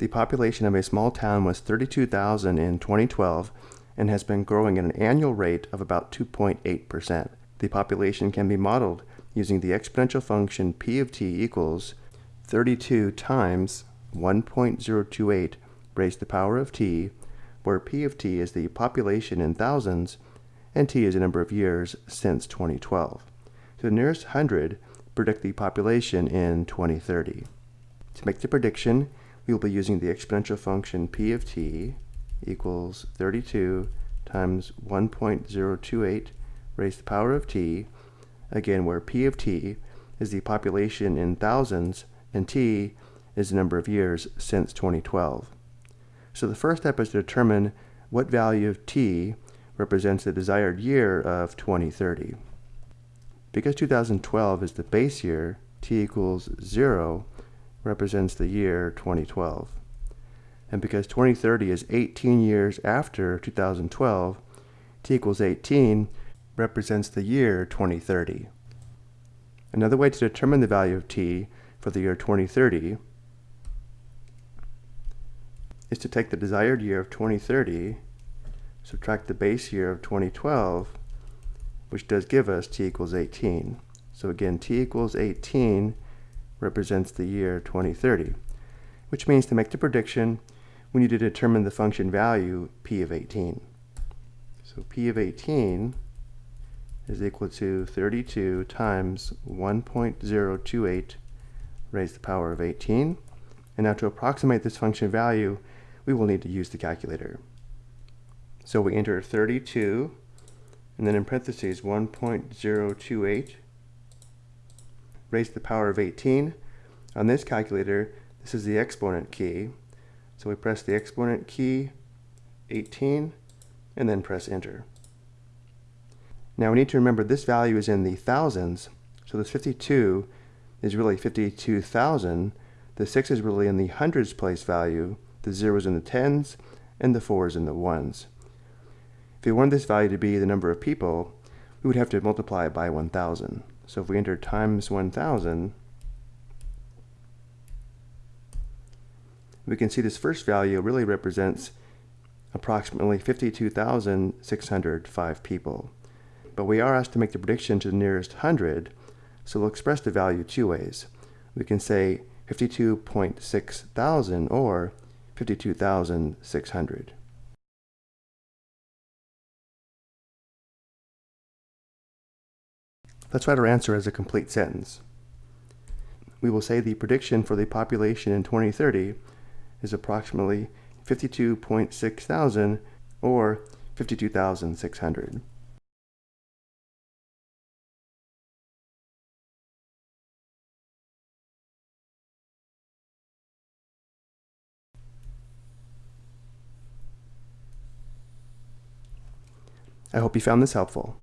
The population of a small town was 32,000 in 2012 and has been growing at an annual rate of about 2.8%. The population can be modeled using the exponential function p of t equals 32 times 1.028 raised to the power of t, where p of t is the population in thousands and t is the number of years since 2012. To the nearest hundred, predict the population in 2030. To make the prediction, we will be using the exponential function p of t equals 32 times 1.028 raised to the power of t, again where p of t is the population in thousands and t is the number of years since 2012. So the first step is to determine what value of t represents the desired year of 2030. Because 2012 is the base year, t equals 0 represents the year 2012. And because 2030 is 18 years after 2012, t equals 18 represents the year 2030. Another way to determine the value of t for the year 2030 is to take the desired year of 2030, subtract the base year of 2012, which does give us t equals 18. So again, t equals 18 represents the year 2030, which means to make the prediction, we need to determine the function value p of 18. So p of 18 is equal to 32 times 1.028 raised to the power of 18. And now to approximate this function value, we will need to use the calculator. So we enter 32, and then in parentheses 1.028 raised to the power of 18. On this calculator, this is the exponent key. So we press the exponent key, 18, and then press enter. Now we need to remember this value is in the thousands, so this 52 is really 52,000. The 6 is really in the hundreds place value, the 0 is in the tens, and the 4 is in the ones. If we want this value to be the number of people, we would have to multiply it by 1,000. So if we enter times 1,000, we can see this first value really represents approximately 52,605 people. But we are asked to make the prediction to the nearest hundred, so we'll express the value two ways. We can say 52.6 thousand or 52,600. Let's write our answer as a complete sentence. We will say the prediction for the population in 2030 is approximately 52.6 thousand or 52,600. I hope you found this helpful.